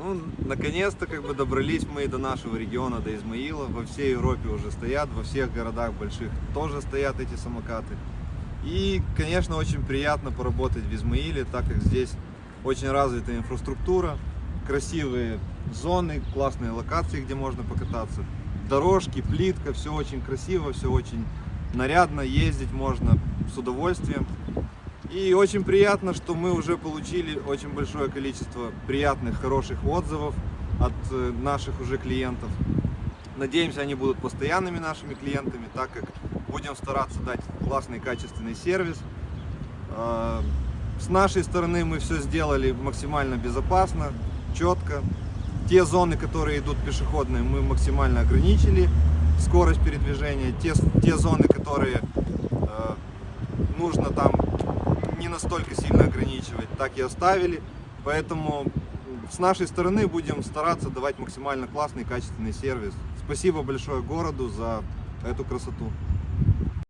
Ну, наконец-то как бы добрались мы до нашего региона, до Измаила. Во всей Европе уже стоят, во всех городах больших тоже стоят эти самокаты. И, конечно, очень приятно поработать в Измаиле, так как здесь очень развитая инфраструктура, красивые зоны, классные локации, где можно покататься. Дорожки, плитка, все очень красиво, все очень нарядно, ездить можно с удовольствием. И очень приятно, что мы уже получили очень большое количество приятных, хороших отзывов от э, наших уже клиентов. Надеемся, они будут постоянными нашими клиентами, так как будем стараться дать классный, качественный сервис. А, с нашей стороны мы все сделали максимально безопасно, четко. Те зоны, которые идут пешеходные, мы максимально ограничили скорость передвижения. Те, те зоны, которые э, нужно там не настолько сильно ограничивать, так и оставили. Поэтому с нашей стороны будем стараться давать максимально классный, качественный сервис. Спасибо большое городу за эту красоту.